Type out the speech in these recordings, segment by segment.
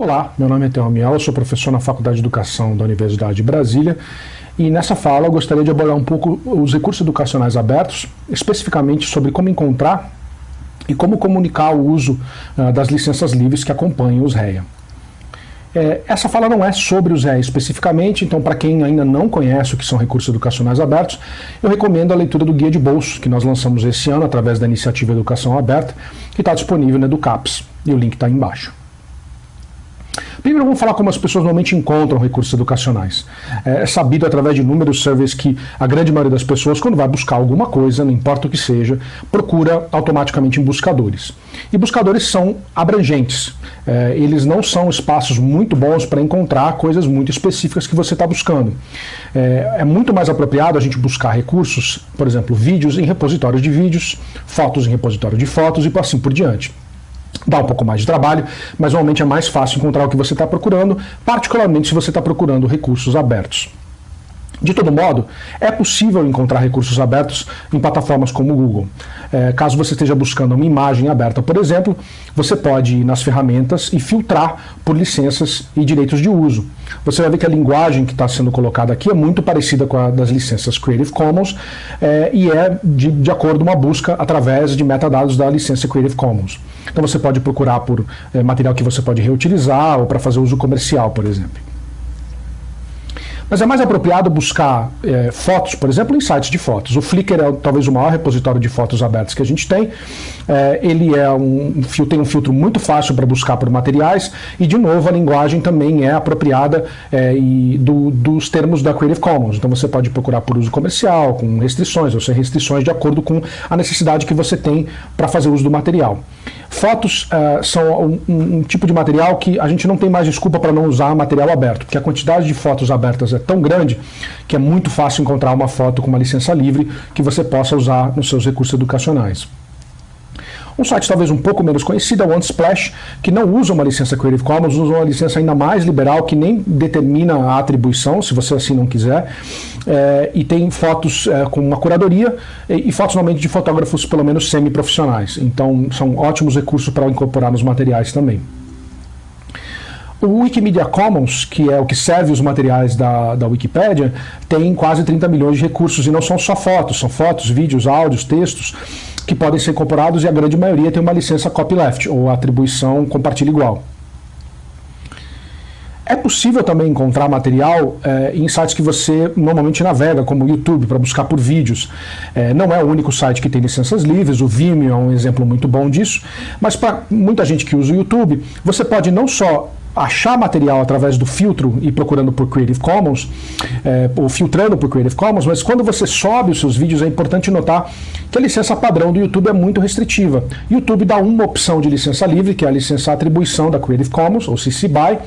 Olá, meu nome é Miel, eu sou professor na Faculdade de Educação da Universidade de Brasília e nessa fala eu gostaria de abordar um pouco os recursos educacionais abertos, especificamente sobre como encontrar e como comunicar o uso uh, das licenças livres que acompanham os REA. É, essa fala não é sobre os REA especificamente, então para quem ainda não conhece o que são recursos educacionais abertos, eu recomendo a leitura do Guia de Bolso, que nós lançamos esse ano através da iniciativa Educação Aberta, que está disponível na Educaps, e o link está embaixo. Primeiro vamos falar como as pessoas normalmente encontram recursos educacionais. É, é sabido através de inúmeros surveys que a grande maioria das pessoas, quando vai buscar alguma coisa, não importa o que seja, procura automaticamente em buscadores. E buscadores são abrangentes. É, eles não são espaços muito bons para encontrar coisas muito específicas que você está buscando. É, é muito mais apropriado a gente buscar recursos, por exemplo, vídeos em repositórios de vídeos, fotos em repositório de fotos e assim por diante. Dá um pouco mais de trabalho, mas normalmente é mais fácil encontrar o que você está procurando, particularmente se você está procurando recursos abertos. De todo modo, é possível encontrar recursos abertos em plataformas como o Google. É, caso você esteja buscando uma imagem aberta, por exemplo, você pode ir nas ferramentas e filtrar por licenças e direitos de uso. Você vai ver que a linguagem que está sendo colocada aqui é muito parecida com a das licenças Creative Commons é, e é de, de acordo com uma busca através de metadados da licença Creative Commons. Então você pode procurar por é, material que você pode reutilizar ou para fazer uso comercial, por exemplo. Mas é mais apropriado buscar é, fotos, por exemplo, em sites de fotos. O Flickr é talvez o maior repositório de fotos abertas que a gente tem. É, ele é um, tem um filtro muito fácil para buscar por materiais e, de novo, a linguagem também é apropriada é, e do, dos termos da Creative Commons. Então você pode procurar por uso comercial, com restrições, ou sem restrições, de acordo com a necessidade que você tem para fazer uso do material. Fotos uh, são um, um, tipo de material que a gente não tem mais desculpa para não usar material aberto, porque a quantidade de fotos abertas é tão grande que é muito fácil encontrar uma foto com uma licença livre que você possa usar nos seus recursos educacionais. Um site talvez um pouco menos conhecido é o Unsplash, que não usa uma licença Creative Commons, usa uma licença ainda mais liberal, que nem determina a atribuição, se você assim não quiser, é, e tem fotos é, com uma curadoria, e, e, fotos normalmente de fotógrafos pelo menos semi-profissionais. Então são ótimos recursos para incorporar nos materiais também. O Wikimedia Commons, que é o que serve os materiais da, da Wikipédia, tem quase 30 milhões de recursos, e não são só fotos, são fotos, vídeos, áudios, textos, que podem ser incorporados e a grande maioria tem uma licença copyleft, ou atribuição compartilha igual. É possível também encontrar material é, em sites que você normalmente navega, como o YouTube, para buscar por vídeos. É, não é o único site que tem licenças livres, o Vimeo é um exemplo muito bom disso, mas para muita gente que usa o YouTube, você pode não só achar material através do filtro e procurando por Creative Commons, é, ou filtrando por Creative Commons, mas quando você sobe os seus vídeos é importante notar que a licença padrão do YouTube é muito restritiva. YouTube dá uma opção de licença livre, que é a licença atribuição da Creative Commons, ou CC BY.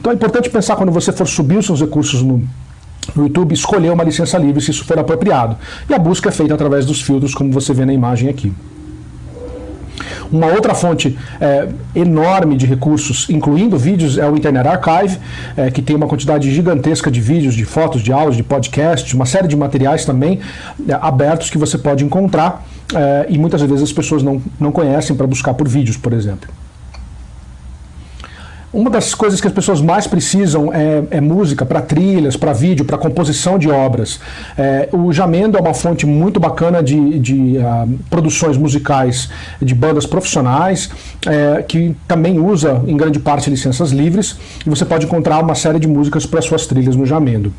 Então é importante pensar quando você for subir os seus recursos no no YouTube, escolher uma licença livre se isso for apropriado. E a busca é feita através dos filtros, como você vê na imagem aqui. Uma outra fonte é, enorme de recursos, incluindo vídeos, é o Internet Archive, é, que tem uma quantidade gigantesca de vídeos, de fotos, de áudios, de podcasts, uma série de materiais também é, abertos que você pode encontrar é, e muitas vezes as pessoas não, não conhecem para buscar por vídeos, por exemplo. Uma das coisas que as pessoas mais precisam é, é música para trilhas, para vídeo, para composição de obras. É, o Jamendo é uma fonte muito bacana de, de uh, produções musicais de bandas profissionais, é, que também usa em grande parte licenças livres, e você pode encontrar uma série de músicas para suas trilhas no Jamendo.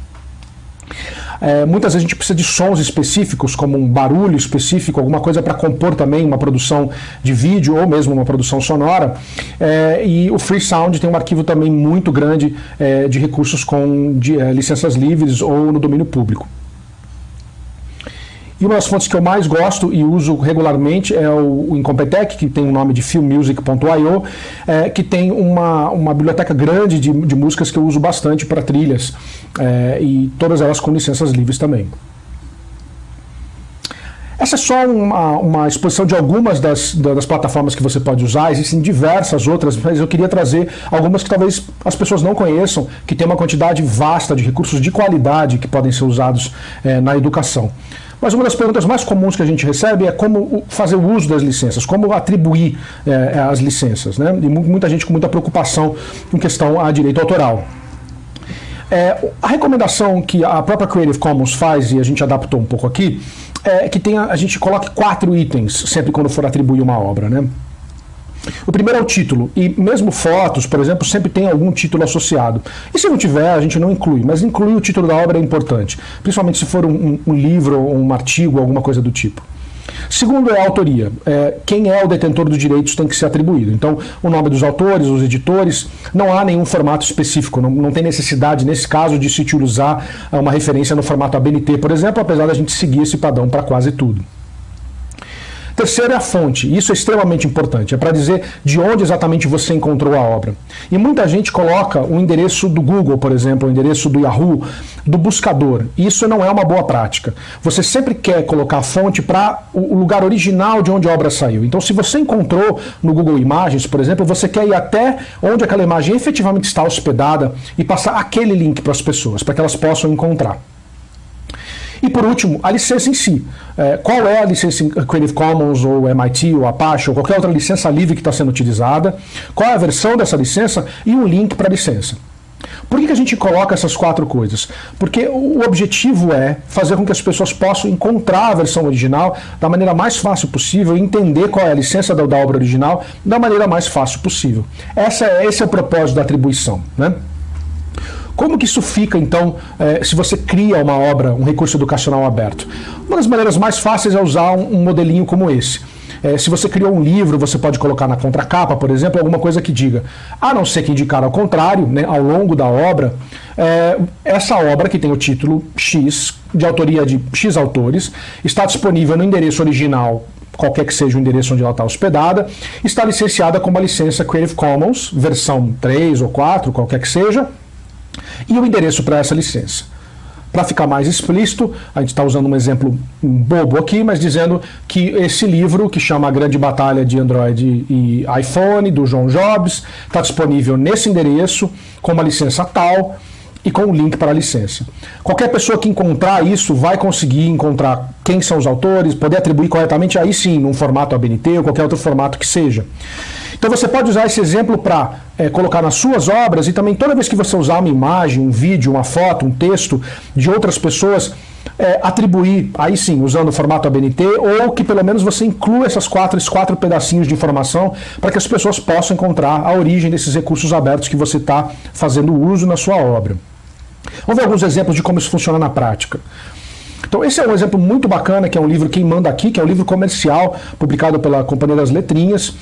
É, muitas vezes a gente precisa de sons específicos, como um barulho específico, alguma coisa para compor também uma produção de vídeo ou mesmo uma produção sonora. É, e o Free Sound tem um arquivo também muito grande é, de recursos com de, é, licenças livres ou no domínio público. E uma das fontes que eu mais gosto e uso regularmente é o, o Incompetech, que tem o nome de filmmusic.io, é, que tem uma, uma biblioteca grande de, de músicas que eu uso bastante para trilhas, é, e todas elas com licenças livres também. Essa é só uma, uma exposição de algumas das, das plataformas que você pode usar, existem diversas outras, mas eu queria trazer algumas que talvez as pessoas não conheçam, que tem uma quantidade vasta de recursos de qualidade que podem ser usados é, na educação. Mas uma das perguntas mais comuns que a gente recebe é como fazer o uso das licenças, como atribuir é, as licenças. Né? E muita gente com muita preocupação em questão a direito autoral. É, a recomendação que a própria Creative Commons faz, e a gente adaptou um pouco aqui, é que tenha, a gente coloque quatro itens sempre quando for atribuir uma obra. Né? O primeiro é o título, e mesmo fotos, por exemplo, sempre tem algum título associado. E se não tiver, a gente não inclui, mas incluir o título da obra é importante, principalmente se for um, um livro, um artigo, alguma coisa do tipo. Segundo é a autoria. É, quem é o detentor dos direitos tem que ser atribuído. Então, o nome dos autores, os editores, não há nenhum formato específico, não, não tem necessidade, nesse caso, de se utilizar uma referência no formato ABNT, por exemplo, apesar da gente seguir esse padrão para quase tudo. Terceiro é a fonte. Isso é extremamente importante. É para dizer de onde exatamente você encontrou a obra. E muita gente coloca o endereço do Google, por exemplo, o endereço do Yahoo, do buscador. Isso não é uma boa prática. Você sempre quer colocar a fonte para o lugar original de onde a obra saiu. Então, se você encontrou no Google Imagens, por exemplo, você quer ir até onde aquela imagem efetivamente está hospedada e passar aquele link para as pessoas, para que elas possam encontrar. E por último, a licença em si. É, qual é a licença Creative Commons ou MIT ou Apache ou qualquer outra licença livre que está sendo utilizada? Qual é a versão dessa licença e um link para a licença? Por que, que a gente coloca essas quatro coisas? Porque o objetivo é fazer com que as pessoas possam encontrar a versão original da maneira mais fácil possível entender qual é a licença da, da obra original da maneira mais fácil possível. Essa, é, esse é o propósito da atribuição. Né? Como que isso fica, então, é, se você cria uma obra, um recurso educacional aberto? Uma das maneiras mais fáceis é usar um, um modelinho como esse. É, se você criou um livro, você pode colocar na contracapa, por exemplo, alguma coisa que diga, a não ser que indicar ao contrário, né, ao longo da obra, é, essa obra que tem o título X, de autoria de X autores, está disponível no endereço original qualquer que seja o endereço onde ela está hospedada, está licenciada com uma licença Creative Commons, versão 3 ou 4, qualquer que seja, e o endereço para essa licença. Para ficar mais explícito, a gente está usando um exemplo bobo aqui, mas dizendo que esse livro, que chama A Grande Batalha de Android e iPhone, do John Jobs, está disponível nesse endereço, com uma licença tal, e com o link para a licença. Qualquer pessoa que encontrar isso vai conseguir encontrar quem são os autores, poder atribuir corretamente, aí sim, num formato ABNT ou qualquer outro formato que seja. Então você pode usar esse exemplo para é, colocar nas suas obras e também toda vez que você usar uma imagem, um vídeo, uma foto, um texto de outras pessoas, é, atribuir, aí sim, usando o formato ABNT, ou que pelo menos você inclua essas quatro, esses quatro pedacinhos de informação para que as pessoas possam encontrar a origem desses recursos abertos que você está fazendo uso na sua obra. Vamos ver alguns exemplos de como isso funciona na prática. Então esse é um exemplo muito bacana, que é um livro Quem Manda Aqui, que é um livro comercial, publicado pela Companhia das Letrinhas,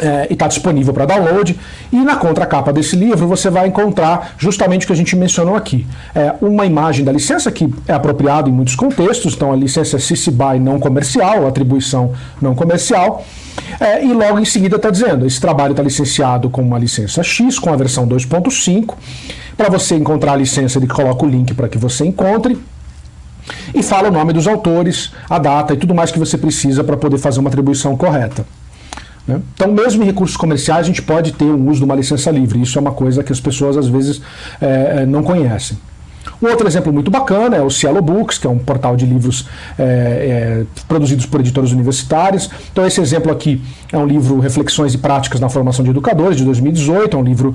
é, e está disponível para download. E na contracapa desse livro você vai encontrar justamente o que a gente mencionou aqui. É, uma imagem da licença que é apropriada em muitos contextos, então a licença é CC BY não comercial, atribuição não comercial. É, e logo em seguida está dizendo, esse trabalho está licenciado com uma licença X, com a versão 2.5. Para você encontrar a licença, ele coloca o link para que você encontre. E fala o nome dos autores, a data e tudo mais que você precisa para poder fazer uma atribuição correta. Né? Então, mesmo em recursos comerciais, a gente pode ter o uso de uma licença livre. Isso é uma coisa que as pessoas às vezes é, não conhecem. Um outro exemplo muito bacana é o Cielo Books, que é um portal de livros é, é, produzidos por editores universitários. Então esse exemplo aqui é um livro Reflexões e Práticas na Formação de Educadores, de 2018, é um livro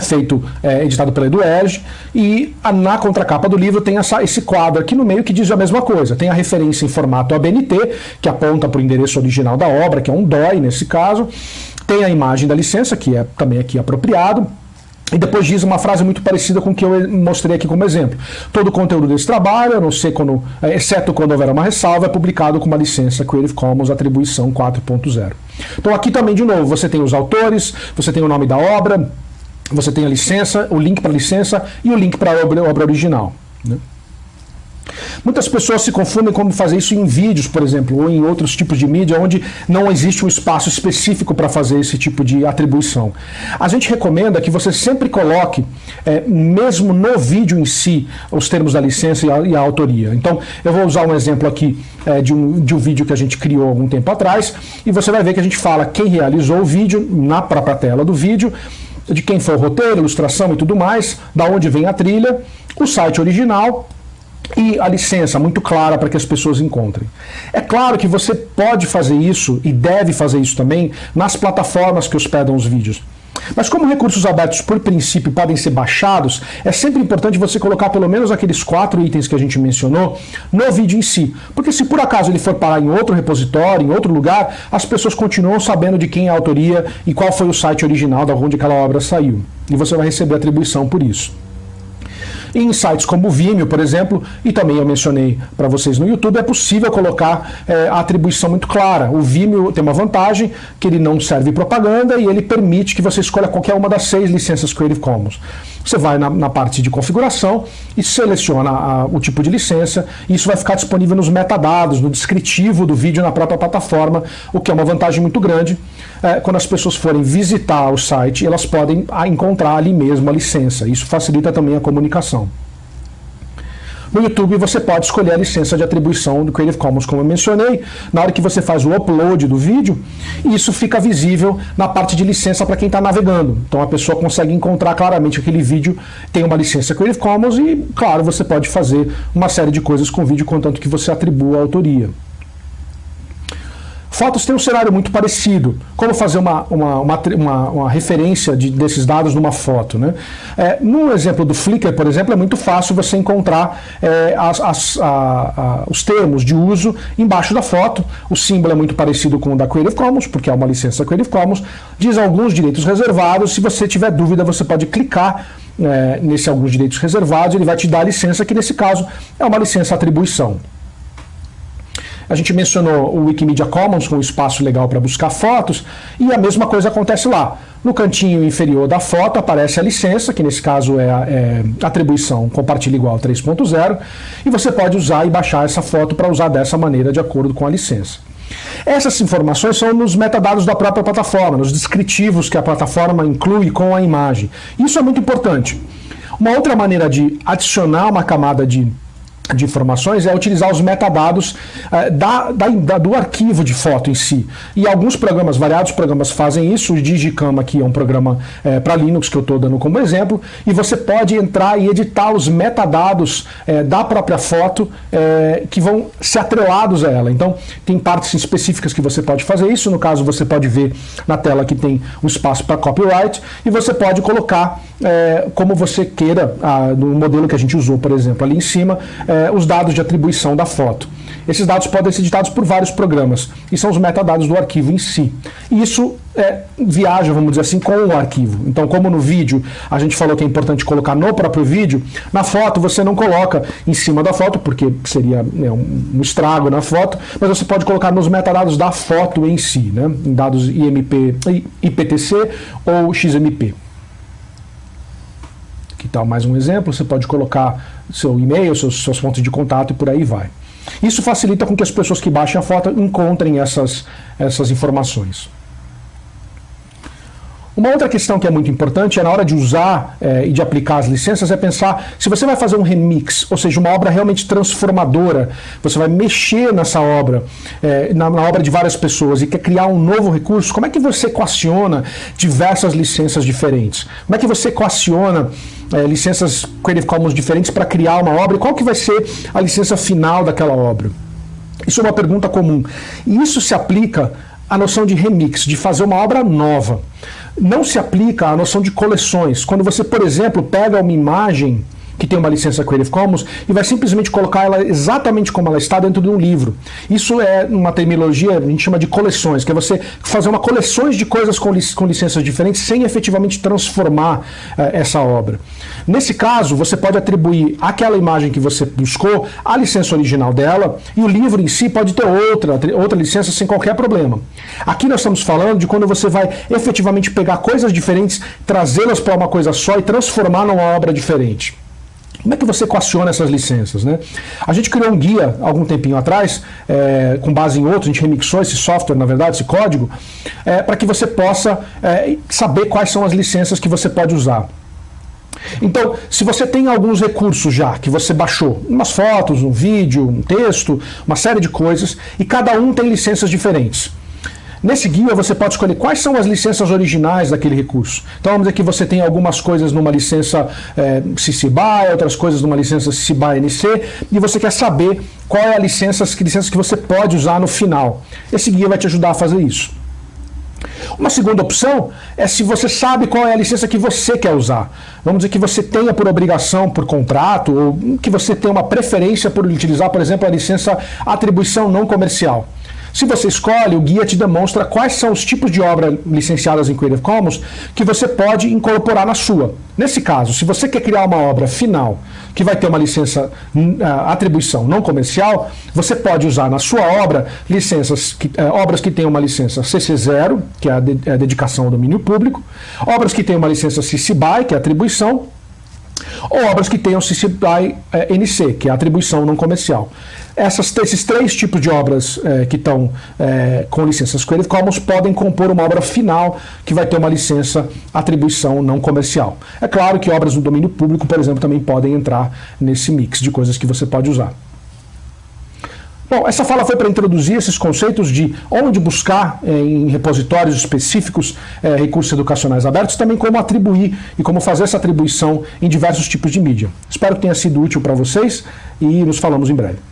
feito, é, editado pela Eduerge, e a, na contracapa do livro tem essa, esse quadro aqui no meio que diz a mesma coisa. Tem a referência em formato ABNT, que aponta para o endereço original da obra, que é um DOI nesse caso, tem a imagem da licença, que é também aqui apropriado, e depois diz uma frase muito parecida com o que eu mostrei aqui como exemplo. Todo o conteúdo desse trabalho, não ser quando, é, exceto quando houver uma ressalva, é publicado com uma licença Creative Commons atribuição 4.0. Então aqui também, de novo, você tem os autores, você tem o nome da obra, você tem a licença, o link para a licença e o link para a obra, obra original. Né? Muitas pessoas se confundem como fazer isso em vídeos, por exemplo, ou em outros tipos de mídia, onde não existe um espaço específico para fazer esse tipo de atribuição. A gente recomenda que você sempre coloque, é, mesmo no vídeo em si, os termos da licença e a, e a autoria. Então, eu vou usar um exemplo aqui é, de, um, de um vídeo que a gente criou algum tempo atrás, e você vai ver que a gente fala quem realizou o vídeo na própria tela do vídeo, de quem foi o roteiro, ilustração e tudo mais, da onde vem a trilha, o site original e a licença muito clara para que as pessoas encontrem. É claro que você pode fazer isso e deve fazer isso também nas plataformas que hospedam os vídeos. Mas como recursos abertos, por princípio, podem ser baixados, é sempre importante você colocar pelo menos aqueles quatro itens que a gente mencionou no vídeo em si. Porque se por acaso ele for parar em outro repositório, em outro lugar, as pessoas continuam sabendo de quem é a autoria e qual foi o site original da onde aquela obra saiu. E você vai receber atribuição por isso. Em sites como o Vimeo, por exemplo, e também eu mencionei para vocês no YouTube, é possível colocar é, a atribuição muito clara. O Vimeo tem uma vantagem, que ele não serve propaganda e ele permite que você escolha qualquer uma das seis licenças Creative Commons. Você vai na, na parte de configuração e seleciona a, o tipo de licença, e isso vai ficar disponível nos metadados, no descritivo do vídeo na própria plataforma, o que é uma vantagem muito grande. É, quando as pessoas forem visitar o site, elas podem encontrar ali mesmo a licença. Isso facilita também a comunicação. No YouTube você pode escolher a licença de atribuição do Creative Commons, como eu mencionei, na hora que você faz o upload do vídeo, isso fica visível na parte de licença para quem está navegando. Então a pessoa consegue encontrar claramente que aquele vídeo tem uma licença Creative Commons e, claro, você pode fazer uma série de coisas com o vídeo, contanto que você atribua a autoria. Fotos tem um cenário muito parecido. Como fazer uma, uma, uma, uma, uma referência de, desses dados numa foto? Né? É, no exemplo do Flickr, por exemplo, é muito fácil você encontrar é, as, as, a, a, os termos de uso embaixo da foto. O símbolo é muito parecido com o da Creative Commons, porque é uma licença Creative Commons. Diz alguns direitos reservados. Se você tiver dúvida, você pode clicar é, nesse alguns direitos reservados. Ele vai te dar a licença, que nesse caso é uma licença atribuição. A gente mencionou o Wikimedia Commons com um espaço legal para buscar fotos, e a mesma coisa acontece lá. No cantinho inferior da foto aparece a licença, que nesse caso é a é, atribuição compartilha igual 3.0, e você pode usar e baixar essa foto para usar dessa maneira de acordo com a licença. Essas informações são nos metadados da própria plataforma, nos descritivos que a plataforma inclui com a imagem. Isso é muito importante. Uma outra maneira de adicionar uma camada de de informações é utilizar os metadados uh, da, da, do arquivo de foto em si. E alguns programas, variados programas fazem isso, o Digicam aqui é um programa uh, para Linux que eu estou dando como exemplo, e você pode entrar e editar os metadados uh, da própria foto que vão ser atrelados a ela. Então, tem partes específicas que você pode fazer isso, no caso você pode ver na tela que tem um espaço para copyright, e você pode colocar como você queira, ah, no modelo que a gente usou, por exemplo, ali em cima, é, os dados de atribuição da foto. Esses dados podem ser editados por vários programas e são os metadados do arquivo em si. E isso é, viaja, vamos dizer assim, com o arquivo. Então, como no vídeo a gente falou que é importante colocar no próprio vídeo, na foto você não coloca em cima da foto, porque seria né, um, estrago na foto, mas você pode colocar nos metadados da foto em si, né, em dados IMP, IPTC ou XMP. Que tal mais um exemplo? Você pode colocar seu e-mail, seus, suas fontes de contato e por aí vai. Isso facilita com que as pessoas que baixem a foto encontrem essas, essas informações. Uma outra questão que é muito importante é na hora de usar é, e de aplicar as licenças é pensar se você vai fazer um remix, ou seja, uma obra realmente transformadora, você vai mexer nessa obra, é, na, na, obra de várias pessoas e quer criar um novo recurso, como é que você equaciona diversas licenças diferentes? Como é que você equaciona é, licenças Creative Commons diferentes para criar uma obra? E qual que vai ser a licença final daquela obra? Isso é uma pergunta comum. E isso se aplica à noção de remix, de fazer uma obra nova não se aplica à noção de coleções. Quando você, por exemplo, pega uma imagem que tem uma licença Creative Commons e vai simplesmente colocar ela exatamente como ela está dentro de um livro. Isso é uma terminologia, a gente chama de coleções, que é você fazer uma coleções de coisas com, lic com licenças diferentes sem efetivamente transformar uh, essa obra. Nesse caso, você pode atribuir aquela imagem que você buscou a licença original dela e o livro em si pode ter outra, outra licença sem qualquer problema. Aqui nós estamos falando de quando você vai efetivamente pegar coisas diferentes, trazê-las para uma coisa só e transformar numa obra diferente. Como é que você equaciona essas licenças? Né? A gente criou um guia algum tempinho atrás, é, com base em outro, a gente remixou esse software, na verdade, esse código, é, para que você possa é, saber quais são as licenças que você pode usar. Então, se você tem alguns recursos já que você baixou, umas fotos, um vídeo, um texto, uma série de coisas, e cada um tem licenças diferentes. Nesse guia você pode escolher quais são as licenças originais daquele recurso. Então vamos dizer que você tem algumas coisas numa licença é, CC BY, outras coisas numa licença CC BY NC, e você quer saber qual é a licença, que licença que você pode usar no final. Esse guia vai te ajudar a fazer isso. Uma segunda opção é se você sabe qual é a licença que você quer usar. Vamos dizer que você tenha por obrigação, por contrato, ou que você tenha uma preferência por utilizar, por exemplo, a licença atribuição não comercial. Se você escolhe, o guia te demonstra quais são os tipos de obra licenciadas em Creative Commons que você pode incorporar na sua. Nesse caso, se você quer criar uma obra final que vai ter uma licença uh, atribuição não comercial, você pode usar na sua obra licenças que, uh, obras que tenham uma licença CC0, que é é a dedicação ao domínio público, obras que tenham uma licença CC BY, que é atribuição, ou obras que tenham CC BY NC, que é a atribuição não comercial. Essas, esses três tipos de obras eh, que estão eh, com licenças Creative Commons podem compor uma obra final que vai ter uma licença atribuição não comercial. É claro que obras no domínio público, por exemplo, também podem entrar nesse mix de coisas que você pode usar. Bom, essa fala foi para introduzir esses conceitos de onde buscar eh, em repositórios específicos eh, recursos educacionais abertos, também como atribuir e como fazer essa atribuição em diversos tipos de mídia. Espero que tenha sido útil para vocês e nos falamos em breve.